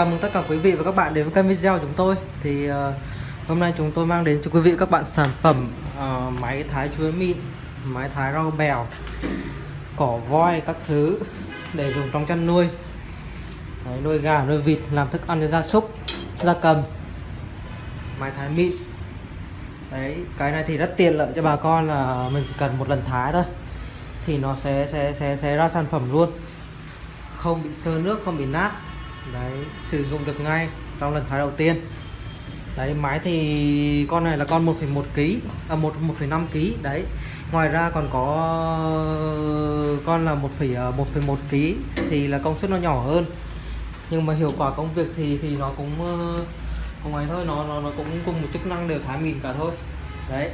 Chào mừng tất cả quý vị và các bạn đến với kênh video của chúng tôi. Thì uh, hôm nay chúng tôi mang đến cho quý vị các bạn sản phẩm uh, máy thái chuối mịn Máy thái rau bèo Cỏ voi các thứ để dùng trong chăn nuôi. Đấy, Nuôi gà, nuôi vịt, làm thức ăn cho gia súc, gia cầm. Máy thái mịn. Đấy, cái này thì rất tiện lợi cho bà con là mình chỉ cần một lần thái thôi Thì nó sẽ sẽ sẽ, sẽ ra sản phẩm luôn. Không bị sơ nước, không bị nát đấy sử dụng được ngay trong lần thái đầu tiên. Đấy máy thì con này là con 1,1 kg à 1 1,5 kg đấy ngoài ra còn có con là 1,1 à, kg thì là công suất nó nhỏ hơn. Nhưng mà hiệu quả công việc thì thì nó cũng không ấy thôi nó nó nó cũng cùng một chức năng đều thái mịn cả thôi. Đấy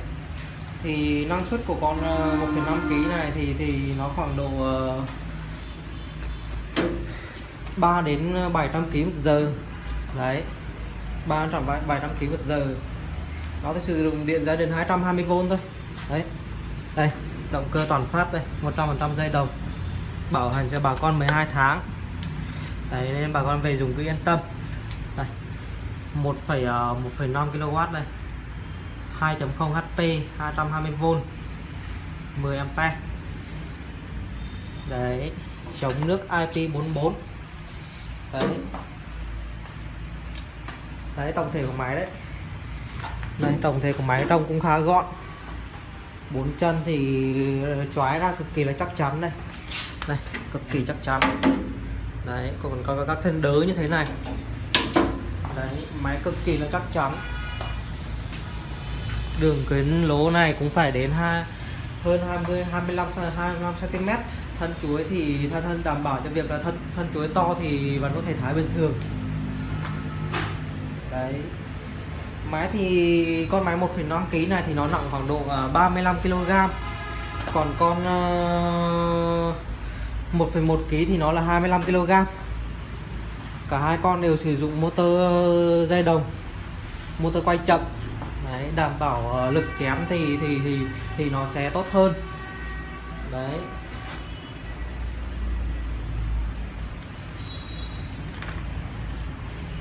thì năng suất của con à, 1,5 kg này thì thì nó khoảng độ ờ, 3 đến ờ, 700 kg một giờ. Đấy 300 700 kg một giờ. Nó thì sử dụng điện gia đình 220V thôi. Đấy đây động cơ toàn phát đây 100% dây đồng. Bảo hành cho bà con 12 tháng. Đấy nên bà con về dùng cứ yên tâm. Đây 1,1,5 ờ, kW đây. 2.0 HP 220V 10A đấy chống nước IP44 đấy. Đấy, tổng thể của máy đấy. Đây tổng thể của máy trông cũng khá gọn. Bốn chân thì choái ra cực kỳ là chắc chắn đây. Đây cực kỳ chắc chắn. Đấy, còn có các thân đớ như thế này. Đấy, máy cực kỳ là chắc chắn. Đường kính lỗ này cũng phải đến hai, hơn 20 25 25 cm thân chuối thì thân thân đảm bảo cho việc là thân thân chuối to thì vẫn có thể thái bình thường. Đấy. Máy thì con máy 1,5 kg này thì nó nặng khoảng độ à, 35 kg còn con ờ, 1,1 kg thì nó là 25 kg cả hai con đều sử dụng motor dây đồng motor quay chậm. Đấy đảm bảo ờ, lực chém thì thì thì thì nó sẽ tốt hơn. Đấy.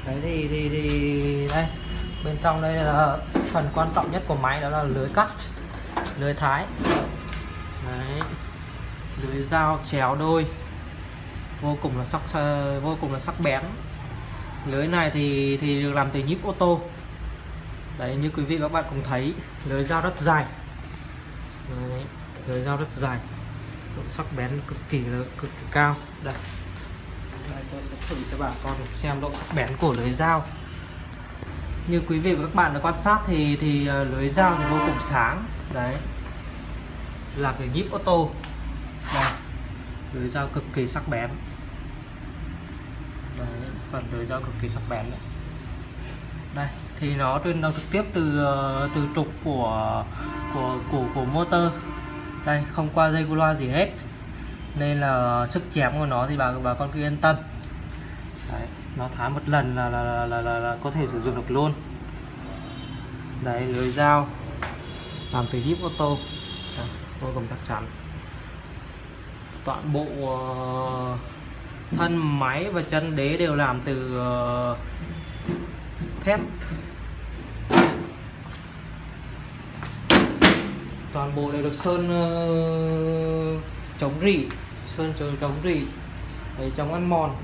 Đấy thì thì thì đây. Bên trong đây là phần quan trọng nhất của máy đó là lưới cắt lưới thái. Đấy. Lưới dao chéo đôi. Vô cùng là sắc vô cùng là sắc bén. Lưới này thì thì được làm từ nhíp ô tô. Đấy như quý vị các bạn cũng thấy lưới dao rất dài. Đấy, lưới dao rất dài. Độ sắc bén cực kỳ là cực kỳ cao. Đây đây tôi sẽ thử cho bà con xem độ sắc bén của lưới dao. Như quý vị và các bạn đã quan sát thì thì ờ, lưới dao thì vô cùng sáng. Đấy. Làm cái nhíp ô tô. Đây. Lưới dao cực kỳ sắc bén. Đấy, phần lưới dao cực kỳ sắc bén đấy. Đây thì nó truyền động trực tiếp từ ờ, từ trục của của của của motor. Đây không qua dây loa gì hết nên là sức chém của nó thì bà bà con cứ yên tâm. Đấy, nó thái một lần là là, là, là, là, là có thể sử dụng được luôn. Đấy lưới dao. Làm từ híp ô tô. Vô cùng chắc chắn. Toàn bộ uh, thân máy và chân đế đều làm từ uh, thép. Toàn bộ đều được sơn uh, chống rỉ sơn chống chống rỉ để chống ăn mòn.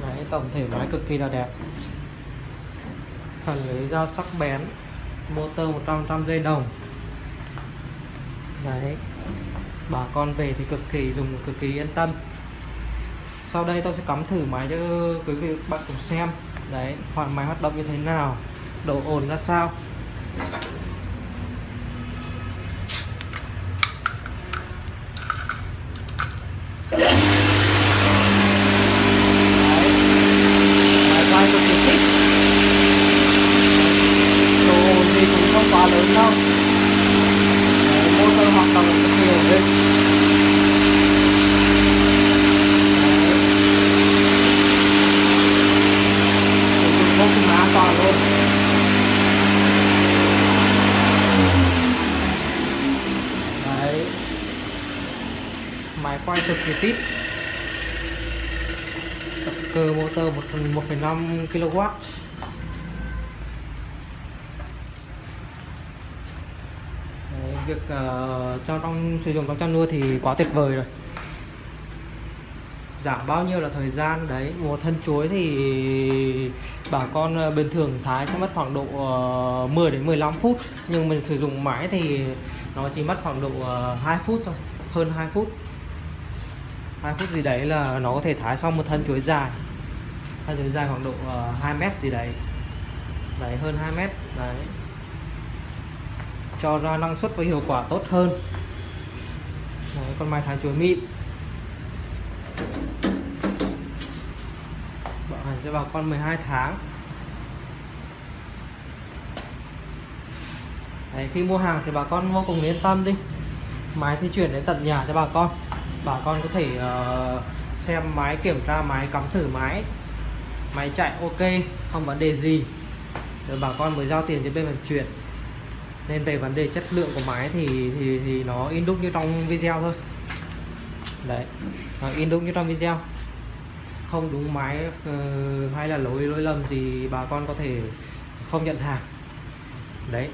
Đấy, tổng thể máy cực kỳ là đẹp. Phần lưới dao sắc bén, motor 100 dây đồng. Đấy, bà con về thì cực kỳ dùng, cực kỳ yên tâm. Sau đây tôi sẽ cắm thử máy cho quý vị bạn cùng xem. Đấy hoạt máy hoạt động như thế nào, độ ồn ra sao quá lớn đâu Đấy, motor hoạt động rất nhiều lên vô cùng an toàn luôn đấy máy quay cực kỳ tít. Cực cơ motor 1,5 kW Đấy, việc uh, cho trong sử dụng trong chăn nuôi thì quá tuyệt vời rồi. Giảm bao nhiêu là thời gian đấy một thân chuối thì bà con ờ, bình thường thái sẽ mất khoảng độ ờ, 10 đến 15 phút nhưng mình sử dụng máy thì nó chỉ mất khoảng độ 2 phút thôi hơn 2 phút. 2 phút gì đấy là nó có thể thái xong một thân chuối dài. Thân chuối dài khoảng độ ờ, uh, 2 mét gì đấy. Đấy hơn 2 mét đấy. Cho ra năng suất và hiệu quả tốt hơn. Đấy, con mai thái chuối mịn. Bảo hành sẽ vào con 12 tháng. Đấy, khi mua hàng thì bà con vô cùng yên tâm đi. Máy thì chuyển đến tận nhà cho bà con bà con có thể uh, xem máy kiểm tra máy cắm thử máy. Máy chạy ok không vấn đề gì. Rồi bà con mới giao tiền cho bên vận chuyển. Nên về vấn đề chất lượng của máy thì thì, thì nó in đúc như trong video thôi. Đấy nó in đúc như trong video. Không đúng máy uh, hay là lỗi lỗi lầm gì bà con có thể không nhận hàng. Đấy.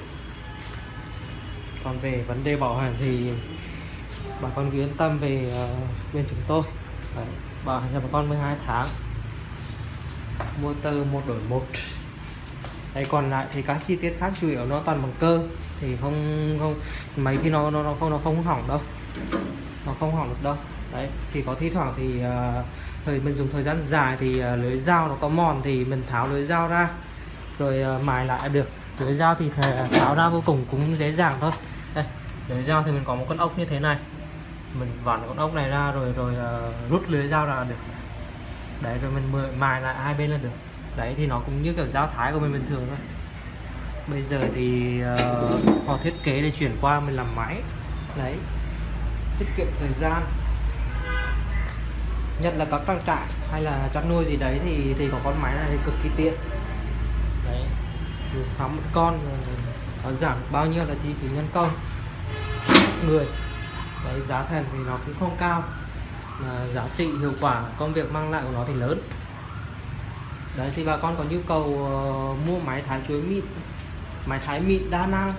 Còn về vấn đề bảo hành thì bà con cứ yên tâm về uh, bên chúng tôi. Đấy, bảo hành cho bà con 12 tháng. Motor một đổi một. Đấy còn lại thì các chi tiết khác chủ yếu nó toàn bằng cơ. Thì không không máy thì nó nó nó không nó không hỏng đâu. Nó không hỏng được đâu. Đấy thì có thi thoảng thì uh, thời mình dùng thời gian dài thì uh, lưới dao nó có mòn thì mình tháo lưới dao ra. Rồi uh, mài lại được. Lưới dao thì tháo ra vô cùng cũng dễ dàng thôi. Đây lưới dao thì mình có một con ốc như thế này mình vặn con ốc này ra rồi rồi uh, rút lưới dao ra được. Đấy rồi mình mài lại hai bên là được. Đấy thì nó cũng như kiểu dao thái của mình bình thường thôi. Bây giờ thì ờ, uh, họ thiết kế để chuyển qua mình làm máy. Đấy tiết kiệm thời gian. Nhất là các trang trại hay là chăn nuôi gì đấy thì thì có con máy này thì cực kỳ tiện. Đấy sắm một con ờ, nó giảm bao nhiêu là chi phí nhân công? Người đấy giá thành thì nó cũng không cao. Mà giá trị hiệu quả công việc mang lại của nó thì lớn. Đấy thì bà con có nhu cầu uh, mua máy thái chuối mịn máy thái mịn đa năng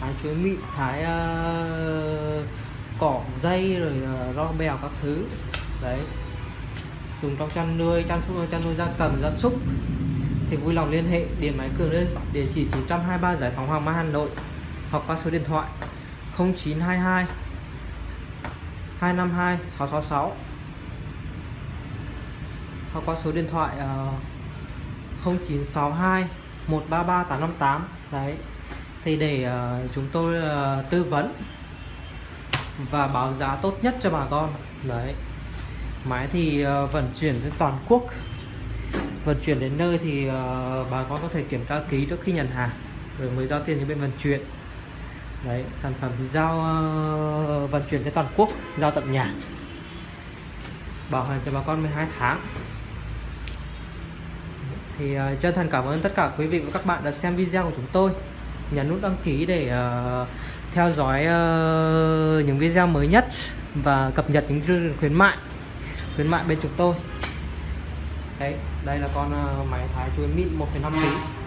thái chuối mịn thái uh, cỏ dây rồi ờ, uh, rau bèo các thứ. Đấy. Dùng trong chăn nuôi chăn súc, chăn nuôi gia cầm gia súc thì vui lòng liên hệ điện máy cường lên địa chỉ 923 giải phóng hoàng mai hà nội hoặc qua số điện thoại 0922 252 666 hoặc qua số điện thoại uh, 0962 133 858 đấy. Thì để uh, chúng tôi uh, tư vấn và báo giá tốt nhất cho bà con. Đấy. Máy thì uh, vận chuyển đến toàn quốc. Vận chuyển đến nơi thì uh, bà con có thể kiểm tra ký trước khi nhận hàng rồi mới giao tiền cho bên vận chuyển đấy sản phẩm thì giao uh, vận chuyển trên toàn quốc giao tận nhà. Bảo hành cho bà con 12 tháng. Thì uh, chân thành cảm ơn tất cả quý vị và các bạn đã xem video của chúng tôi. Nhấn nút đăng ký để uh, theo dõi uh, những video mới nhất và cập nhật những chương khuyến mại khuyến mại bên chúng tôi. Đấy đây là con uh, máy thái chuối mịn 1,5 kg